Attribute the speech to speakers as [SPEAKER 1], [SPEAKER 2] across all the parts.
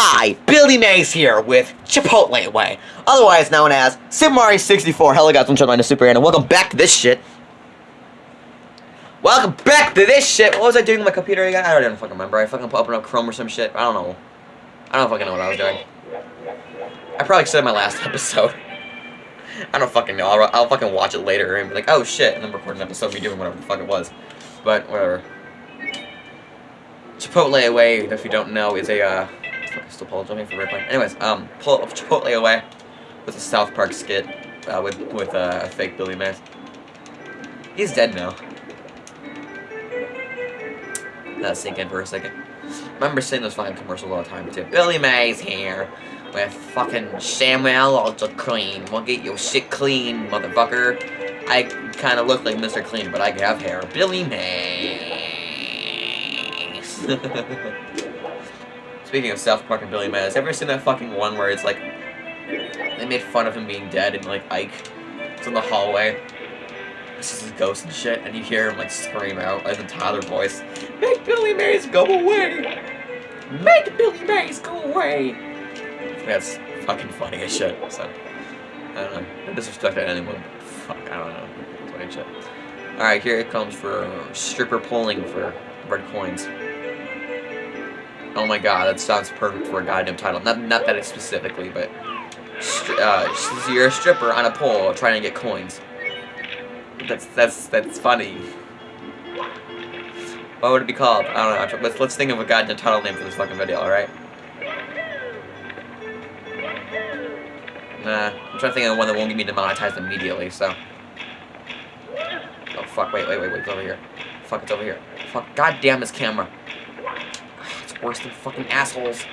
[SPEAKER 1] Hi, Billy Mays here with Chipotle Way, otherwise known as Super Mario 64. Hello guys, I'm Children Super and welcome back to this shit. Welcome back to this shit. What was I doing with my computer again? I don't even fucking remember. I fucking opened up Chrome or some shit. I don't know. I don't fucking know what I was doing. I probably said my last episode. I don't fucking know. I'll, I'll fucking watch it later and be like, oh shit, and then record an episode me doing whatever the fuck it was. But whatever. Chipotle Away, if you don't know, is a uh, still apologizing for replaying. Anyways, um, pull Chipotle Away with a South Park skit uh, with with uh, a fake Billy Mays. He's dead now. Us sink in for a second. remember seeing those fucking commercials all the time too. Billy Mays here with fucking Samuel Ultra Clean. We'll get your shit clean, motherfucker. I kind of look like Mr. Clean, but I have hair. Billy Mays. Speaking of South Park and Billy Mays, ever seen that fucking one where it's like they made fun of him being dead and like Ike is in the hallway. This is his ghost and shit, and you hear him like scream out like the Tyler voice, Make Billy Mays go away! Make Billy Mays go away! That's fucking funny as shit, so I don't know. No disrespect to anyone, but fuck, I don't know. Funny shit. Alright, here it comes for stripper pulling for red coins. Oh my god, that sounds perfect for a goddamn title. Not, not that specifically, but uh, you're a stripper on a pole trying to get coins. That's that's that's funny. What would it be called? I don't know. Let's let's think of a goddamn title name for this fucking video. All right. Nah, I'm trying to think of one that won't get me demonetized immediately. So. Oh fuck! Wait, wait, wait, wait! It's over here. Fuck! It's over here. Fuck! God damn this camera worse than fucking assholes.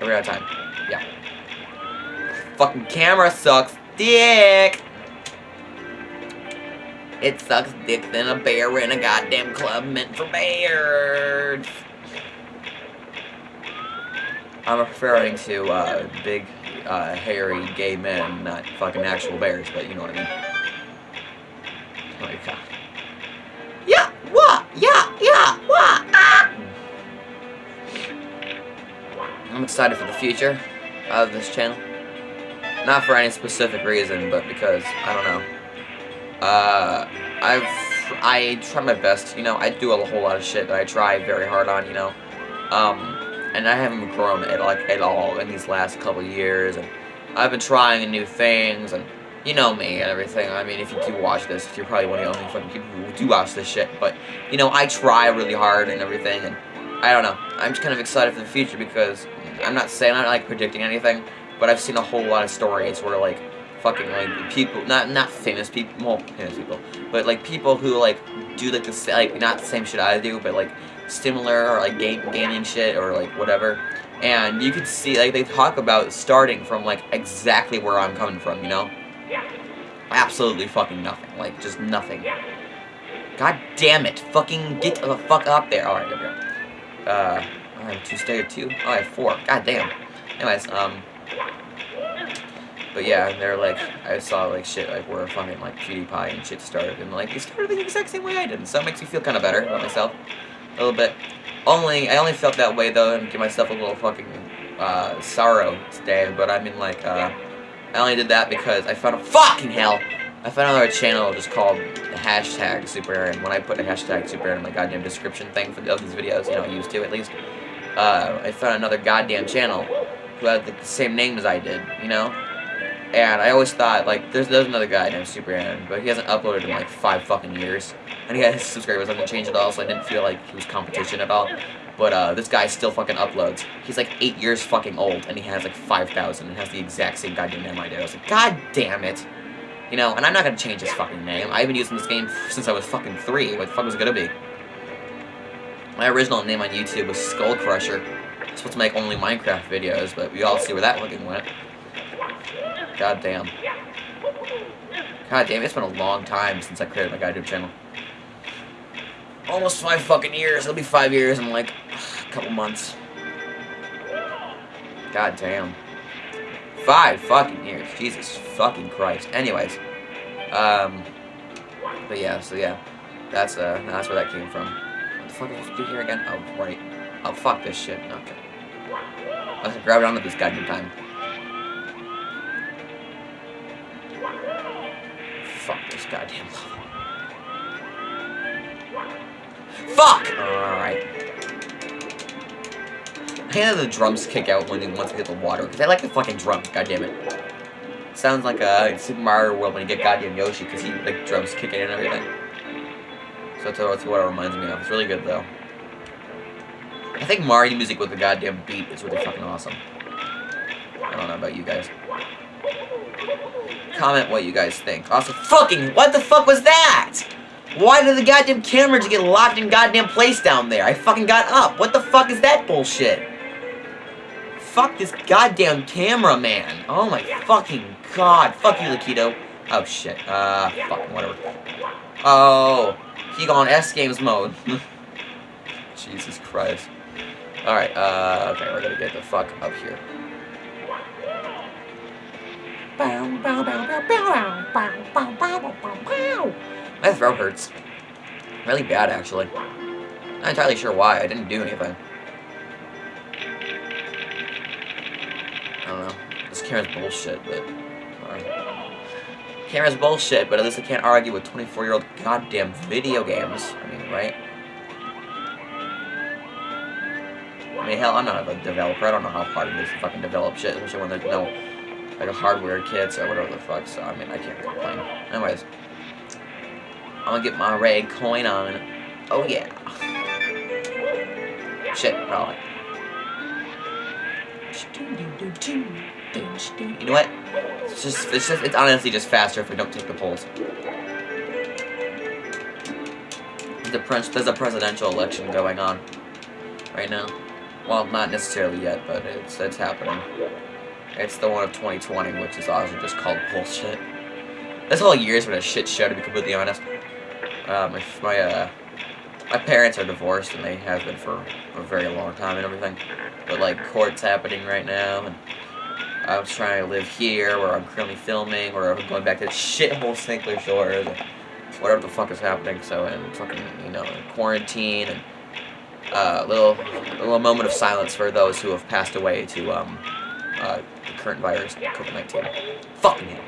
[SPEAKER 1] Are we out of time? Yeah. Fucking camera sucks dick! It sucks dick than a bear in a goddamn club meant for bears. I'm referring to uh, big, uh, hairy gay men, not fucking actual bears, but you know what I mean. Oh my god. I'm excited for the future of this channel. Not for any specific reason, but because, I don't know. Uh, I've, I try my best, you know, I do a whole lot of shit that I try very hard on, you know. Um, and I haven't grown at, like, at all in these last couple years, and I've been trying new things, and you know me and everything. I mean, if you do watch this, you're probably one of the only fucking people who do watch this shit, but, you know, I try really hard and everything, and I don't know. I'm just kind of excited for the future because I'm not saying I'm not like predicting anything, but I've seen a whole lot of stories where like fucking like people, not not famous people, well famous people, but like people who like do like the like not the same shit I do, but like similar or like game gaming shit or like whatever. And you could see like they talk about starting from like exactly where I'm coming from, you know? Yeah. Absolutely fucking nothing. Like just nothing. God damn it. Fucking get the fuck up there. Alright, there we go. Uh I have two stay two. Oh, I have four. God damn. Anyways, um. But yeah, they're like, I saw like shit like where fucking like PewDiePie and shit started, and like they started the exact same way I did, so it makes me feel kind of better about myself, a little bit. Only, I only felt that way though, and give myself a little fucking uh, sorrow today. But I mean, like, uh, I only did that because I found a fucking hell. I found another channel just called hashtag Super Aaron. When I put a hashtag Super Aaron in my goddamn description thing for the, these videos, you know, I used to at least uh, I found another goddamn channel who had the same name as I did, you know? And I always thought, like, there's, there's another guy named Super Aaron, but he hasn't uploaded in like five fucking years. And he had his subscribers hasn't changed at all, so I didn't feel like he was competition at all. But uh, this guy still fucking uploads. He's like eight years fucking old, and he has like 5,000 and has the exact same goddamn name I did. I was like, god damn it. You know, and I'm not gonna change his fucking name. I've been using this game since I was fucking three. What the fuck was it gonna be? My original name on YouTube was Skull Crusher. I'm supposed to make only Minecraft videos, but we all see where that fucking went. God damn. God damn, it's been a long time since I created my YouTube channel. Almost five fucking years. It'll be five years in like a couple months. God damn. Five fucking years. Jesus fucking Christ. Anyways. Um. But yeah, so yeah. That's uh that's where that came from fuck did I do here again? Oh, right. Oh, fuck this shit. Okay. Let's grab it onto this goddamn time. Fuck this goddamn level. Fuck! Alright. I hate the drums kick out when he wants to hit the water, because I like the fucking drums, God damn it. Sounds like a Super Mario World when you get goddamn Yoshi, because he, like, drums kicking and everything. So that's, that's what it reminds me of. It's really good, though. I think Mario music with the goddamn beat is really fucking awesome. I don't know about you guys. Comment what you guys think. Also, fucking, what the fuck was that? Why did the goddamn camera just get locked in goddamn place down there? I fucking got up. What the fuck is that bullshit? Fuck this goddamn camera, man. Oh my fucking god. Fuck you, Lakitu. Oh shit. Uh, fucking whatever. Oh, he gone S Games mode. Jesus Christ. Alright, uh, okay, we're gonna get the fuck up here. My throat hurts. Really bad, actually. Not entirely sure why. I didn't do anything. I don't know. This camera's bullshit, but... Camera's bullshit, but at least I can't argue with 24-year-old goddamn video games. I mean, right? I mean, hell, I'm not a developer. I don't know how hard it is to fucking develop shit, especially when there's no, like, a hardware kits or whatever the fuck, so, I mean, I can't complain. Anyways, I'm gonna get my red coin on. Oh, yeah. Shit, probably. You know what? It's just, it's just, it's honestly just faster if we don't take the polls. The there's a presidential election going on right now. Well, not necessarily yet, but it's it's happening. It's the one of 2020, which is also just called bullshit. This whole year's been a shit show, to be completely honest. Um, if my uh, my parents are divorced, and they have been for a very long time and everything. But like court's happening right now, and I was trying to live here, where I'm currently filming, or I'm going back to shithole St. Clair Shores, whatever the fuck is happening. So, and fucking you know, quarantine and uh, little a little moment of silence for those who have passed away to um, uh, the current virus, COVID-19. Fucking hell.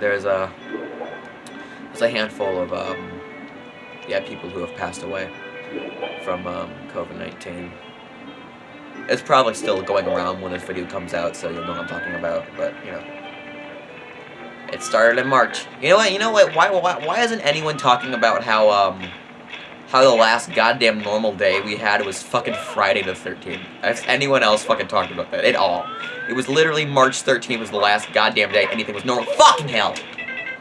[SPEAKER 1] There's a there's a handful of um, yeah people who have passed away from um, COVID-19. It's probably still going around when this video comes out, so you'll know what I'm talking about, but, you know. It started in March. You know what, you know what, why, why, why isn't anyone talking about how, um, how the last goddamn normal day we had was fucking Friday the 13th? Has anyone else fucking talked about that at all? It was literally March 13th was the last goddamn day anything was normal. Fucking hell!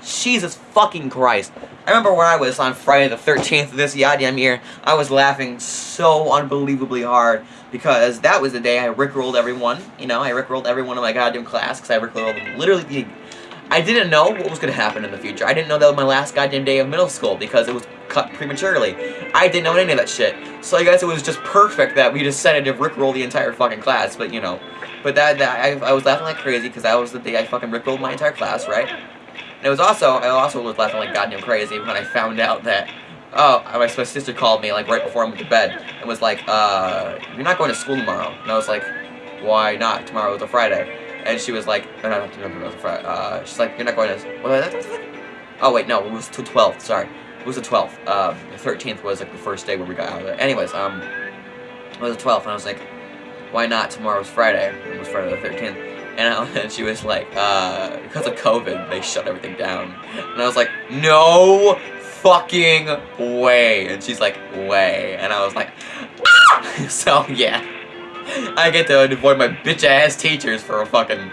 [SPEAKER 1] Jesus fucking Christ. I remember when I was on Friday the 13th of this goddamn year, I was laughing so unbelievably hard because that was the day I rickrolled everyone. You know, I rickrolled everyone in my goddamn class because I rickrolled literally. I didn't know what was going to happen in the future. I didn't know that was my last goddamn day of middle school because it was cut prematurely. I didn't know any of that shit. So I guess it was just perfect that we decided to rickroll the entire fucking class, but you know. But that, that I, I was laughing like crazy because that was the day I fucking rickrolled my entire class, right? And it was also, I also was laughing like goddamn crazy when I found out that oh, my, sister called me, like, right before I went to bed, and was like, uh, you're not going to school tomorrow. And I was like, why not? Tomorrow is a Friday. And she was like, no, no, no, no, uh, she's like, you're not going to, what, oh, wait, no, it was the 12th, sorry. It was the 12th. Um, the 13th was, like, the first day where we got out of it. Anyways, um, it was the 12th, and I was like, why not? Tomorrow's Friday. It was Friday the 13th. And, she was like, uh, because of COVID, they shut everything down. And I was like, no fucking way. And she's like, way. And I was like, ah! so yeah. I get to avoid my bitch ass teachers for a fucking,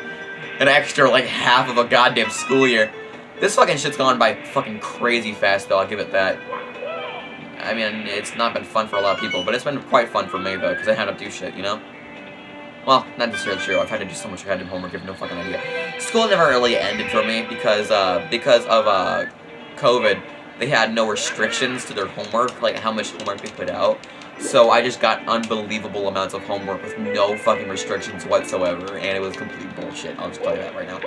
[SPEAKER 1] an extra like half of a goddamn school year. This fucking shit's gone by fucking crazy fast though, I'll give it that. I mean, it's not been fun for a lot of people, but it's been quite fun for me though, because I had to do shit, you know? Well, not necessarily true. I've had to do so much goddamn homework, I have no fucking idea. School never really ended for me because, uh, because of, uh, COVID they had no restrictions to their homework, like how much homework they put out. So I just got unbelievable amounts of homework with no fucking restrictions whatsoever, and it was complete bullshit. I'll just tell you that right now.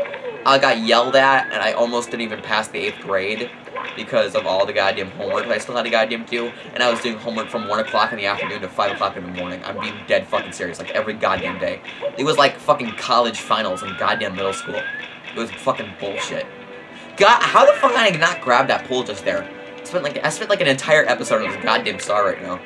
[SPEAKER 1] I got yelled at, and I almost didn't even pass the 8th grade because of all the goddamn homework I still had to goddamn do, and I was doing homework from 1 o'clock in the afternoon to 5 o'clock in the morning. I'm being dead fucking serious, like every goddamn day. It was like fucking college finals in goddamn middle school. It was fucking bullshit. God, how the fuck did I not grab that pool just there? I spent like I spent like an entire episode on this goddamn star right now.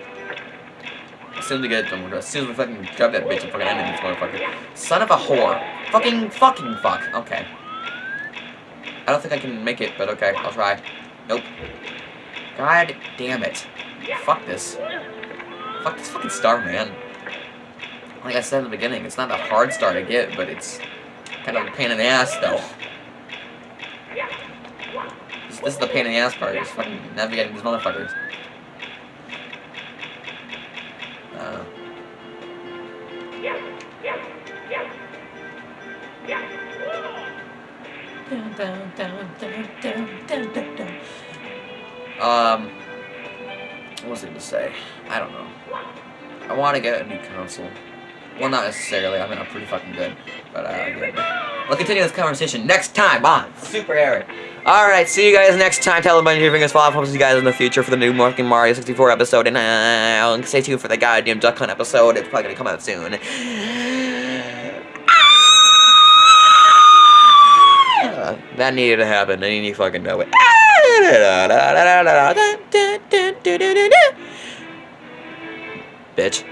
[SPEAKER 1] As soon as we get it done, as soon as we fucking grab that bitch and fucking end this motherfucker. Son of a whore. Fucking fucking fuck. Okay. I don't think I can make it, but okay, I'll try. Nope. God damn it. Fuck this. Fuck this fucking star, man. Like I said in the beginning, it's not a hard star to get, but it's kind of a pain in the ass, though. This, this is the pain in the ass part, is fucking navigating these motherfuckers. Uh, um, what was I to say? I don't know. I want to get a new console. Well, not necessarily. I mean, I'm pretty fucking good. But, uh, yeah. We'll continue this conversation next time on Super Eric. Alright, see you guys next time. Tell a bunch of your. Hope to see you guys in the future for the new Morgan Mario 64 episode. And uh, stay tuned for the goddamn Duck Hunt episode. It's probably going to come out soon. That needed to happen, and you fucking know it. Bitch.